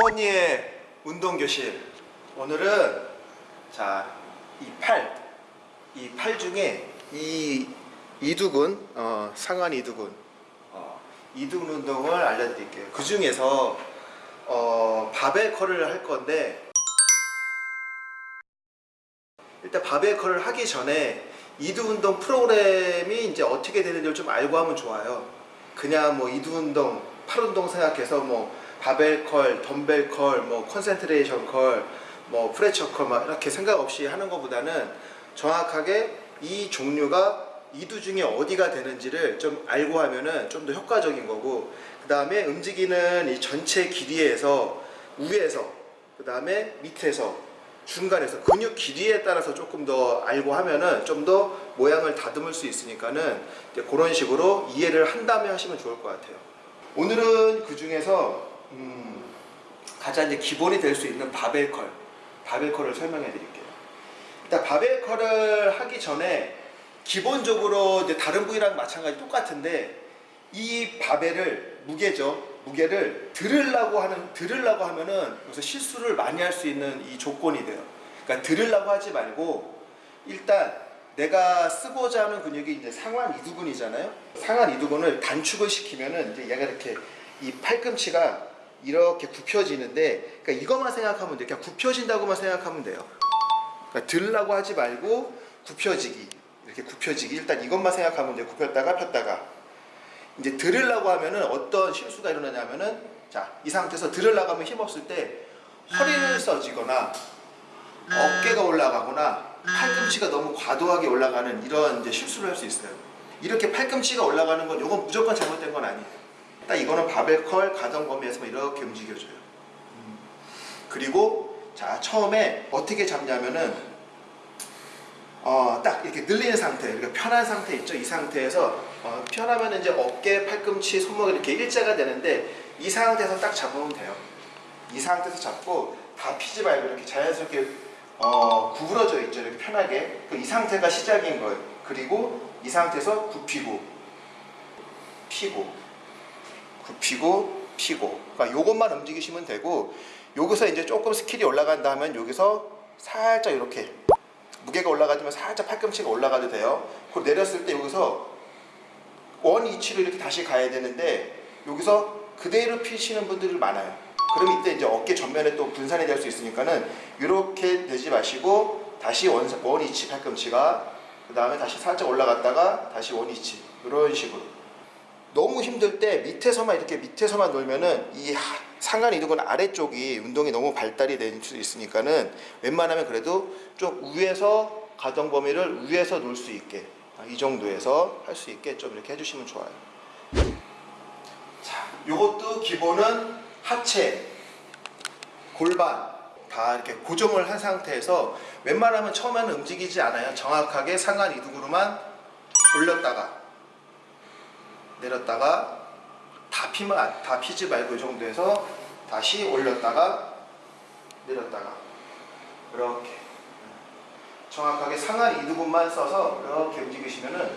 동원이의 운동교실. 오늘은 자이 팔, 이 팔 중에 이 이두근, 어, 상완 이두근. 어, 이두근 운동을 알려드릴게요. 그 중에서 어, 바벨 컬을 할 건데 일단 바벨 컬을 하기 전에 이두 운동 프로그램이 이제 어떻게 되는지를 좀 알고 하면 좋아요. 그냥 뭐 이두 운동, 팔 운동 생각해서 뭐 바벨 curl, 덤벨 curl, 뭐 concentration curl, 뭐 preacher curl 막 이렇게 생각 없이 하는 것보다는 정확하게 이 종류가 이두 중에 어디가 되는지를 좀 알고 하면은 좀 더 효과적인 거고 그 다음에 움직이는 이 전체 길이에서 위에서 그 다음에 밑에서 중간에서 근육 길이에 따라서 조금 더 알고 하면은 좀 더 모양을 다듬을 수 있으니까는 이제 그런 식으로 이해를 한 다음에 하시면 좋을 것 같아요. 오늘은 그 중에서 음, 가장 이제 기본이 될 수 있는 바벨 컬, 바벨 컬을 설명해 드릴게요. 일단 바벨 컬을 하기 전에 기본적으로 이제 다른 부위랑 마찬가지 똑같은데 이 바벨을 무게죠. 무게를 들으려고 하는 들으려고 하면은 여기서 실수를 많이 할 수 있는 이 조건이 돼요. 그러니까 들으려고 하지 말고 일단 내가 쓰고자 하는 근육이 이제 상완 이두근이잖아요. 상완 이두근을 단축을 시키면은 이제 얘가 이렇게 이 팔꿈치가 이렇게 굽혀지는데 그러니까 이것만 생각하면 돼요. 그냥 굽혀진다고만 생각하면 돼요. 그러니까 들으려고 하지 말고 굽혀지기 이렇게 굽혀지기 일단 이것만 생각하면 돼요. 굽혔다가 폈다가 이제 들으려고 하면은 어떤 실수가 일어나냐면은 자이 상태에서 들으려고 하면 힘없을 때 허리를 써지거나 어깨가 올라가거나 팔꿈치가 너무 과도하게 올라가는 이런 이제 실수를 할 수 있어요. 이렇게 팔꿈치가 올라가는 건 이건 무조건 잘못된 건 아니에요. 딱 이거는 바벨 컬 가동 범위에서 이렇게 움직여줘요. 음. 그리고 자 처음에 어떻게 잡냐면은 어, 딱 이렇게 늘리는 상태, 이렇게 편한 상태 있죠. 이 상태에서 어, 편하면 이제 어깨, 팔꿈치, 손목이 이렇게 일자가 되는데 이 상태에서 딱 잡으면 돼요. 이 상태에서 잡고 다 피지 말고 이렇게 자연스럽게 어, 구부러져 있죠. 이렇게 편하게. 그 이 상태가 시작인 거예요. 그리고 이 상태에서 굽히고 피고 굽히고 피고 그러니까 요것만 움직이시면 되고 여기서 이제 조금 skill이 올라간다 하면 여기서 살짝 이렇게 무게가 올라가지면 살짝 팔꿈치가 올라가도 돼요. 그리고 내렸을 때 여기서 원 위치로 이렇게 다시 가야 되는데 여기서 그대로 피시는 분들이 많아요. 그럼 이때 이제 어깨 전면에 또 분산이 될 수 있으니까는 이렇게 되지 마시고 다시 원, 원 위치 팔꿈치가 그 다음에 다시 살짝 올라갔다가 다시 원 위치 이런 식으로 너무 힘들 때 밑에서만 이렇게 밑에서만 놀면은 이 하- 상간 이두근 아래쪽이 운동이 너무 발달이 될 수 있으니까는 웬만하면 그래도 좀 위에서 가동 범위를 위에서 놓을 수 있게 아, 이 정도에서 할 수 있게 좀 이렇게 해주시면 좋아요. 자, 요것도 기본은 하체, 골반 다 이렇게 고정을 한 상태에서 웬만하면 처음에는 움직이지 않아요. 정확하게 상간 이두근으로만 올렸다가 내렸다가 다 피면 안- 다 피지 말고 이 정도에서 다시 올렸다가 내렸다가. 이렇게. 정확하게 상한 이두근만 써서 이렇게 움직이시면은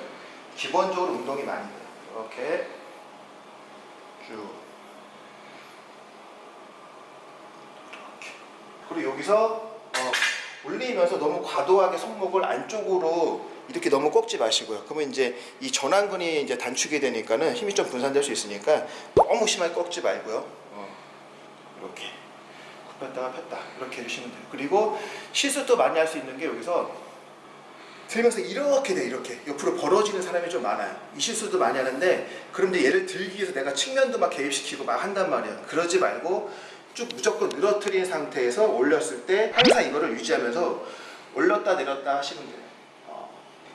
기본적으로 운동이 많이 돼요. 이렇게 쭉. 이렇게. 그리고 여기서 어, 올리면서 너무 과도하게 손목을 안쪽으로 이렇게 너무 꺾지 마시고요. 그러면 이제 이 전완근이 이제 단축이 되니까는 힘이 좀 분산될 수 있으니까 너무 심하게 꺾지 말고요. 어, 이렇게 굽혔다가 폈다 이렇게 해주시면 돼요. 그리고 실수도 많이 할 수 있는 게 여기서 들면서 이렇게 돼 이렇게 옆으로 벌어지는 사람이 좀 많아요. 이 실수도 많이 하는데 그런데 얘를 들기 위해서 내가 측면도 막 개입시키고 막 한단 말이에요. 그러지 말고 쭉 무조건 늘어뜨린 상태에서 올렸을 때 항상 이거를 유지하면서 올렸다 내렸다 하시면 돼요. 어.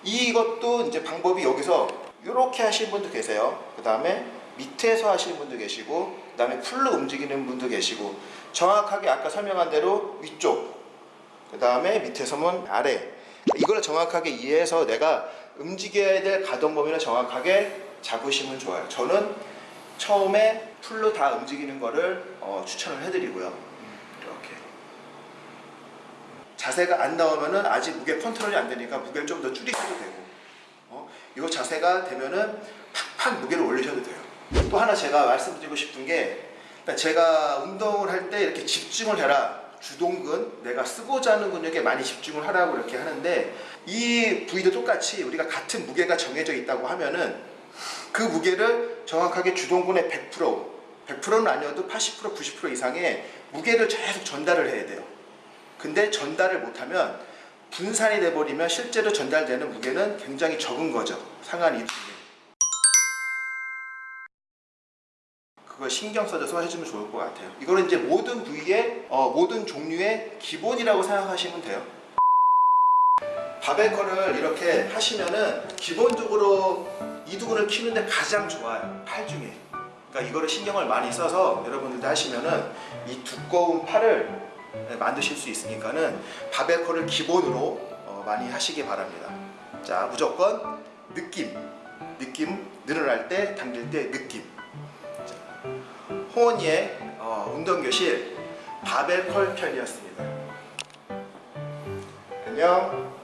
이것도 이제 방법이 여기서 이렇게 하시는 분도 계세요. 그 다음에 밑에서 하시는 분도 계시고 그 다음에 풀로 움직이는 분도 계시고 정확하게 아까 설명한 대로 위쪽 그 다음에 밑에서는 아래 이걸 정확하게 이해해서 내가 움직여야 될 가동 범위를 정확하게 잡으시면 좋아요. 저는 처음에 풀로 다 움직이는 거를 어, 추천을 해드리고요. 음, 이렇게 자세가 안 나오면은 아직 무게 컨트롤이 안 되니까 무게를 좀 더 줄이셔도 되고 어? 이거 자세가 되면은 팍팍 무게를 올리셔도 돼요. 또 하나 제가 말씀드리고 싶은 게 그러니까 제가 운동을 할 때 이렇게 집중을 해라. 주동근, 내가 쓰고자 하는 근육에 많이 집중을 하라고 이렇게 하는데 이 부위도 똑같이 우리가 같은 무게가 정해져 있다고 하면은 그 무게를 정확하게 주동근의 100%, 100%는 아니어도 80%, 90% 이상의 무게를 계속 전달을 해야 돼요. 근데 전달을 못하면 분산이 돼버리면 실제로 전달되는 무게는 굉장히 적은 거죠. 상한 이두에. 그걸 신경 써줘서 해주면 좋을 것 같아요. 이거는 이제 모든 부위의 어, 모든 종류의 기본이라고 생각하시면 돼요. 바벨컬을 이렇게 하시면은 기본적으로 이두근을 키우는데 가장 좋아요. 팔 중에. 그러니까 이거를 신경을 많이 써서 여러분들도 하시면은 이 두꺼운 팔을 네, 만드실 수 있으니까는 바벨컬을 기본으로 어, 많이 하시기 바랍니다. 자 무조건 느낌, 느낌 늘어날 때 당길 때 느낌. 자, 홍원이의 어, 운동교실 바벨컬 편이었습니다. 안녕.